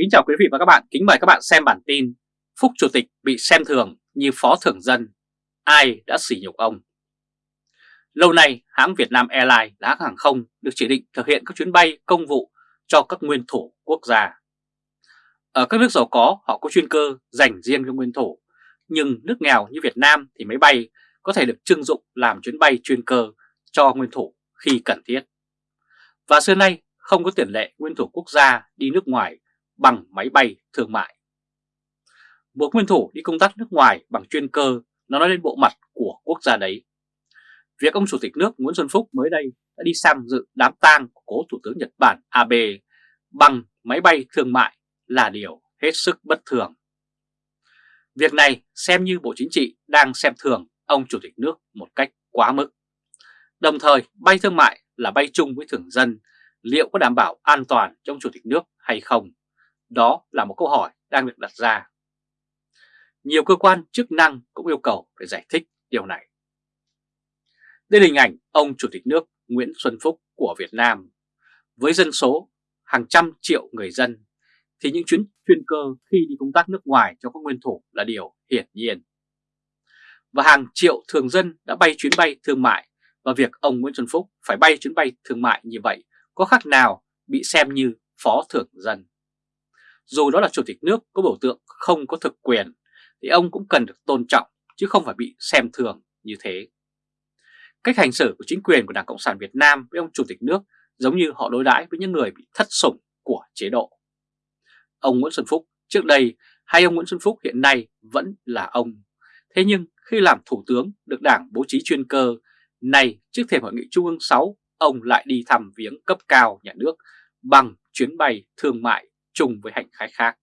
Kính chào quý vị và các bạn, kính mời các bạn xem bản tin Phúc Chủ tịch bị xem thường như phó thưởng dân, ai đã sỉ nhục ông? Lâu nay, hãng Việt Nam Airlines là hãng hàng không được chỉ định thực hiện các chuyến bay công vụ cho các nguyên thủ quốc gia. Ở các nước giàu có, họ có chuyên cơ dành riêng cho nguyên thủ, nhưng nước nghèo như Việt Nam thì máy bay có thể được trưng dụng làm chuyến bay chuyên cơ cho nguyên thủ khi cần thiết. Và xưa nay không có tiền lệ nguyên thủ quốc gia đi nước ngoài bằng máy bay thương mại. Một nguyên thủ đi công tác nước ngoài bằng chuyên cơ nó nói lên bộ mặt của quốc gia đấy. Việc ông Chủ tịch nước Nguyễn Xuân Phúc mới đây đã đi sang dự đám tang của cố Thủ tướng Nhật Bản Abe bằng máy bay thương mại là điều hết sức bất thường. Việc này xem như Bộ Chính trị đang xem thường ông Chủ tịch nước một cách quá mức. Đồng thời bay thương mại là bay chung với thường dân, liệu có đảm bảo an toàn trong Chủ tịch nước hay không? Đó là một câu hỏi đang được đặt ra. Nhiều cơ quan chức năng cũng yêu cầu phải giải thích điều này. Đây là hình ảnh ông Chủ tịch nước Nguyễn Xuân Phúc của Việt Nam. Với dân số hàng trăm triệu người dân, thì những chuyến chuyên cơ khi đi công tác nước ngoài cho các nguyên thủ là điều hiển nhiên. Và hàng triệu thường dân đã bay chuyến bay thương mại và việc ông Nguyễn Xuân Phúc phải bay chuyến bay thương mại như vậy có khác nào bị xem như phó thưởng dân. Dù đó là chủ tịch nước có biểu tượng không có thực quyền thì ông cũng cần được tôn trọng chứ không phải bị xem thường như thế. Cách hành xử của chính quyền của Đảng Cộng sản Việt Nam với ông chủ tịch nước giống như họ đối đãi với những người bị thất sủng của chế độ. Ông Nguyễn Xuân Phúc trước đây hay ông Nguyễn Xuân Phúc hiện nay vẫn là ông. Thế nhưng khi làm thủ tướng được đảng bố trí chuyên cơ, này trước thềm hội nghị Trung ương 6, ông lại đi thăm viếng cấp cao nhà nước bằng chuyến bay thương mại chung với hành khách khác.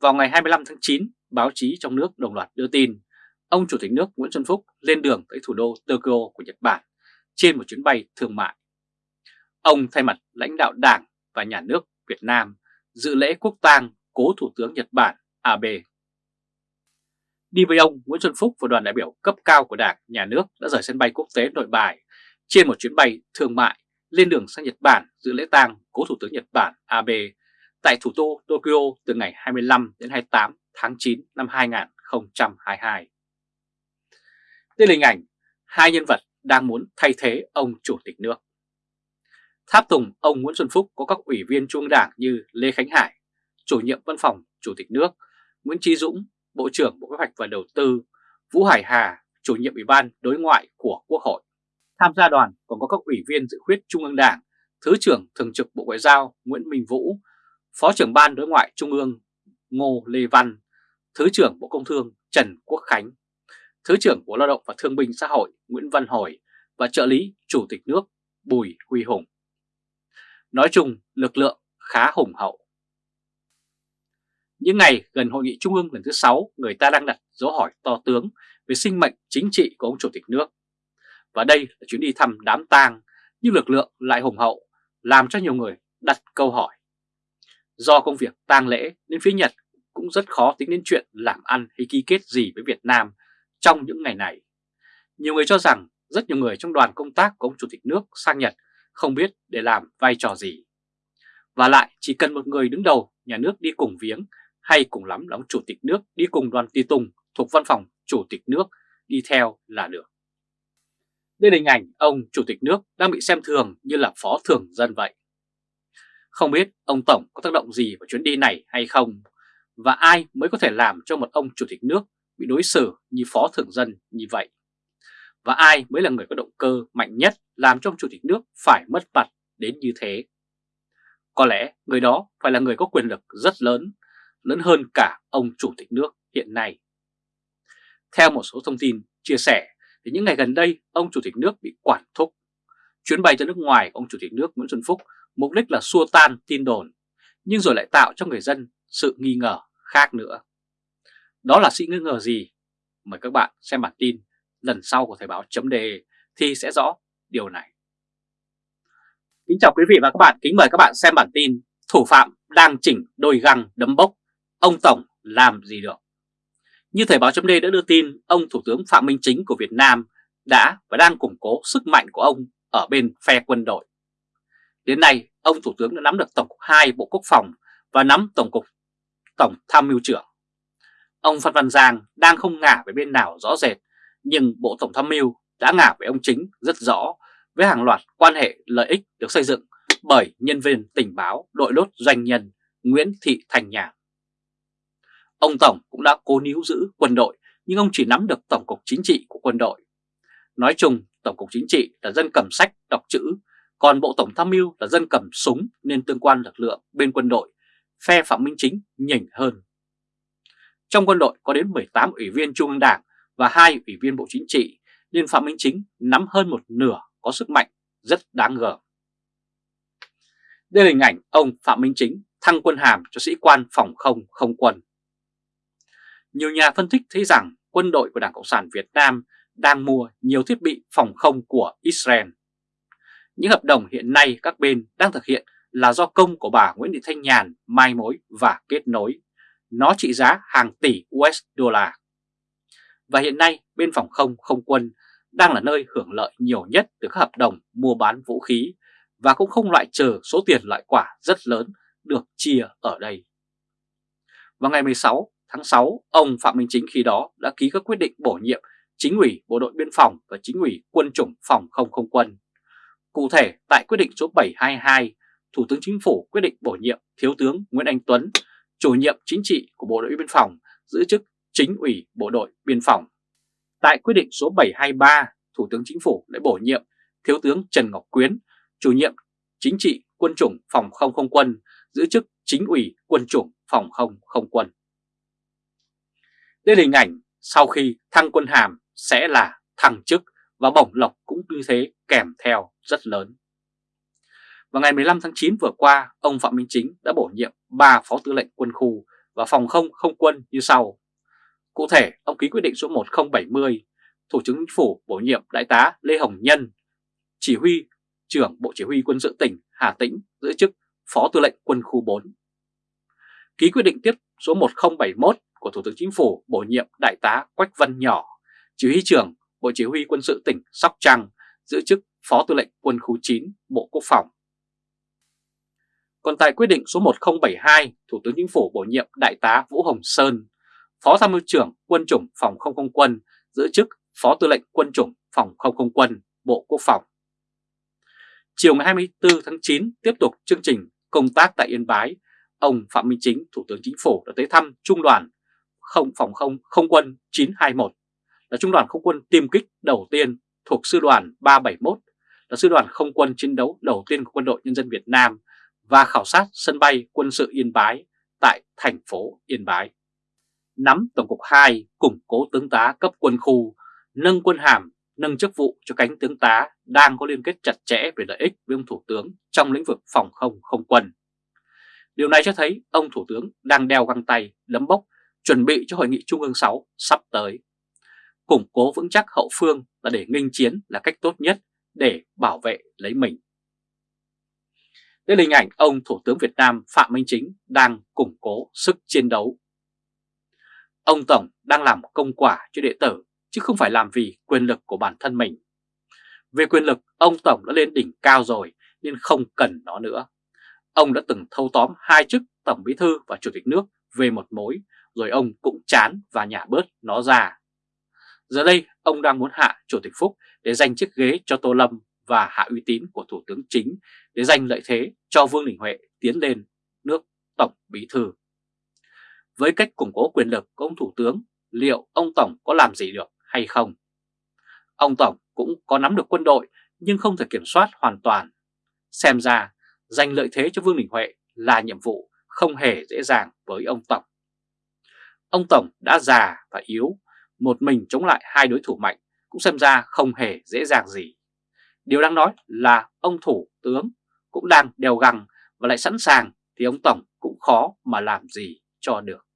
Vào ngày 25 tháng 9, báo chí trong nước đồng loạt đưa tin ông Chủ tịch nước Nguyễn Xuân Phúc lên đường tới thủ đô Tokyo của Nhật Bản trên một chuyến bay thương mại. Ông thay mặt lãnh đạo Đảng và Nhà nước Việt Nam dự lễ quốc tang cố Thủ tướng Nhật Bản Abe. Đi với ông, Nguyễn Xuân Phúc và đoàn đại biểu cấp cao của Đảng, Nhà nước đã rời sân bay quốc tế Nội Bài trên một chuyến bay thương mại lên đường sang Nhật Bản dự lễ tang cố Thủ tướng Nhật Bản Abe tại thủ đô Tokyo từ ngày 25 đến 28 tháng 9 năm 2022. Đây là hình ảnh hai nhân vật đang muốn thay thế ông Chủ tịch nước. Tháp tùng ông Nguyễn Xuân Phúc có các ủy viên trung đảng như Lê Khánh Hải, chủ nhiệm văn phòng Chủ tịch nước, Nguyễn Trí Dũng, Bộ trưởng Bộ Kế hoạch và Đầu tư, Vũ Hải Hà, chủ nhiệm Ủy ban Đối ngoại của Quốc hội. Tham gia đoàn còn có các ủy viên dự khuyết Trung ương Đảng, Thứ trưởng Thường trực Bộ Ngoại giao Nguyễn Minh Vũ, Phó trưởng Ban Đối ngoại Trung ương Ngô Lê Văn, Thứ trưởng Bộ Công Thương Trần Quốc Khánh, Thứ trưởng Bộ Lao động và Thương binh Xã hội Nguyễn Văn Hồi và trợ lý Chủ tịch nước Bùi Huy Hùng. Nói chung, lực lượng khá hùng hậu. Những ngày gần hội nghị trung ương lần thứ 6, người ta đang đặt dấu hỏi to tướng về sinh mệnh chính trị của ông Chủ tịch nước. Và đây là chuyến đi thăm đám tang, nhưng lực lượng lại hùng hậu, làm cho nhiều người đặt câu hỏi. Do công việc tang lễ nên phía Nhật cũng rất khó tính đến chuyện làm ăn hay ký kết gì với Việt Nam trong những ngày này. Nhiều người cho rằng rất nhiều người trong đoàn công tác của ông Chủ tịch nước sang Nhật không biết để làm vai trò gì. Và lại, chỉ cần một người đứng đầu nhà nước đi cùng viếng hay cùng lắm là ông Chủ tịch nước đi cùng đoàn tùy tùng thuộc văn phòng Chủ tịch nước đi theo là được. Đây là hình ảnh ông Chủ tịch nước đang bị xem thường như là phó thường dân vậy. Không biết ông Tổng có tác động gì vào chuyến đi này hay không và ai mới có thể làm cho một ông Chủ tịch nước bị đối xử như phó thường dân như vậy. Và ai mới là người có động cơ mạnh nhất làm cho ông Chủ tịch nước phải mất mặt đến như thế. Có lẽ người đó phải là người có quyền lực rất lớn, lớn hơn cả ông Chủ tịch nước hiện nay. Theo một số thông tin chia sẻ, thì những ngày gần đây ông Chủ tịch nước bị quản thúc. Chuyến bay ra nước ngoài ông Chủ tịch nước Nguyễn Xuân Phúc mục đích là xua tan tin đồn, nhưng rồi lại tạo cho người dân sự nghi ngờ khác nữa. Đó là sự nghi ngờ gì? Mời các bạn xem bản tin lần sau của Thời báo chấm đề thì sẽ rõ điều này. Kính chào quý vị và các bạn, kính mời các bạn xem bản tin Thủ phạm đang chỉnh đôi găng đấm bốc, ông Tổng làm gì được? Như Thời báo chấm đã đưa tin, ông Thủ tướng Phạm Minh Chính của Việt Nam đã và đang củng cố sức mạnh của ông ở bên phe quân đội. Đến nay, ông Thủ tướng đã nắm được Tổng cục 2 Bộ Quốc phòng và nắm Tổng cục Tổng Tham mưu trưởng. Ông Phan Văn Giang đang không ngả về bên nào rõ rệt, nhưng Bộ Tổng Tham mưu đã ngả về ông chính rất rõ với hàng loạt quan hệ lợi ích được xây dựng bởi nhân viên tình báo đội lốt doanh nhân Nguyễn Thị Thành Nhàn. Ông Tổng cũng đã cố níu giữ quân đội nhưng ông chỉ nắm được Tổng cục Chính trị của quân đội. Nói chung, Tổng cục Chính trị là dân cầm sách, đọc chữ, còn Bộ Tổng Tham mưu là dân cầm súng nên tương quan lực lượng bên quân đội, phe Phạm Minh Chính nhỉnh hơn. Trong quân đội có đến 18 ủy viên Trung ương Đảng và hai ủy viên Bộ Chính trị, nên Phạm Minh Chính nắm hơn một nửa có sức mạnh rất đáng ngờ Đây là hình ảnh ông Phạm Minh Chính thăng quân hàm cho sĩ quan phòng không không quân. Nhiều nhà phân tích thấy rằng quân đội của Đảng Cộng sản Việt Nam đang mua nhiều thiết bị phòng không của Israel. Những hợp đồng hiện nay các bên đang thực hiện là do công của bà Nguyễn Thị Thanh Nhàn mai mối và kết nối. Nó trị giá hàng tỷ USD. Và hiện nay bên phòng không không quân đang là nơi hưởng lợi nhiều nhất từ các hợp đồng mua bán vũ khí và cũng không loại trừ số tiền loại quả rất lớn được chia ở đây. Vào ngày 16 tháng 6, ông Phạm Minh Chính khi đó đã ký các quyết định bổ nhiệm chính ủy Bộ đội Biên phòng và chính ủy Quân chủng Phòng không không quân. Cụ thể, tại quyết định số 722, Thủ tướng Chính phủ quyết định bổ nhiệm Thiếu tướng Nguyễn Anh Tuấn, chủ nhiệm chính trị của Bộ đội Biên phòng, giữ chức chính ủy Bộ đội Biên phòng. Tại quyết định số 723, Thủ tướng Chính phủ đã bổ nhiệm Thiếu tướng Trần Ngọc Quyến, chủ nhiệm chính trị Quân chủng Phòng không không quân, giữ chức chính ủy Quân chủng Phòng không không quân. Đây là hình ảnh sau khi thăng quân hàm sẽ là thăng chức và bổng lộc cũng như thế kèm theo rất lớn. Vào ngày 15 tháng 9 vừa qua, ông Phạm Minh Chính đã bổ nhiệm 3 phó tư lệnh quân khu và phòng không không quân như sau. Cụ thể, ông ký quyết định số 1070, Thủ tướng Chính phủ bổ nhiệm Đại tá Lê Hồng Nhân, chỉ huy trưởng Bộ Chỉ huy quân sự tỉnh Hà Tĩnh giữ chức Phó Tư lệnh Quân khu 4. Ký quyết định tiếp số 1071 của Thủ tướng Chính phủ bổ nhiệm Đại tá Quách Văn Nhỏ, chỉ huy trưởng Bộ Chỉ huy quân sự tỉnh Sóc Trăng giữ chức Phó Tư lệnh Quân khu 9 Bộ Quốc phòng. Còn tại quyết định số 1072, Thủ tướng Chính phủ bổ nhiệm Đại tá Vũ Hồng Sơn, Phó Tham mưu trưởng Quân chủng Phòng không không quân giữ chức Phó Tư lệnh Quân chủng Phòng không không quân Bộ Quốc phòng. Chiều ngày 24 tháng 9 tiếp tục chương trình công tác tại Yên Bái, ông Phạm Minh Chính, Thủ tướng Chính phủ đã tới thăm Trung đoàn không phòng không không quân 921 là trung đoàn không quân tiêm kích đầu tiên thuộc sư đoàn 371 là sư đoàn không quân chiến đấu đầu tiên của quân đội nhân dân Việt Nam và khảo sát sân bay quân sự Yên Bái tại thành phố Yên Bái. Nắm Tổng cục 2 củng cố tướng tá cấp quân khu, nâng quân hàm, nâng chức vụ cho cánh tướng tá đang có liên kết chặt chẽ về lợi ích với ông Thủ tướng trong lĩnh vực phòng không không quân. Điều này cho thấy ông Thủ tướng đang đeo găng tay, lấm bốc chuẩn bị cho Hội nghị Trung ương 6 sắp tới. Củng cố vững chắc hậu phương là để nghênh chiến là cách tốt nhất để bảo vệ lấy mình. Đây là hình ảnh ông Thủ tướng Việt Nam Phạm Minh Chính đang củng cố sức chiến đấu. Ông Tổng đang làm công quả cho đệ tử chứ không phải làm vì quyền lực của bản thân mình. Về quyền lực, ông Tổng đã lên đỉnh cao rồi nên không cần nó nữa. Ông đã từng thâu tóm hai chức Tổng Bí Thư và Chủ tịch nước về một mối rồi ông cũng chán và nhả bớt nó ra. Giờ đây ông đang muốn hạ Chủ tịch Phúc để giành chiếc ghế cho Tô Lâm và hạ uy tín của Thủ tướng Chính để giành lợi thế cho Vương Đình Huệ tiến lên nước Tổng Bí Thư. Với cách củng cố quyền lực của ông Thủ tướng, liệu ông Tổng có làm gì được hay không? Ông Tổng cũng có nắm được quân đội nhưng không thể kiểm soát hoàn toàn. Xem ra, giành lợi thế cho Vương Đình Huệ là nhiệm vụ không hề dễ dàng với ông Tổng. Ông Tổng đã già và yếu, một mình chống lại hai đối thủ mạnh cũng xem ra không hề dễ dàng gì. Điều đang nói là ông thủ tướng cũng đang đèo găng và lại sẵn sàng thì ông Tổng cũng khó mà làm gì cho được.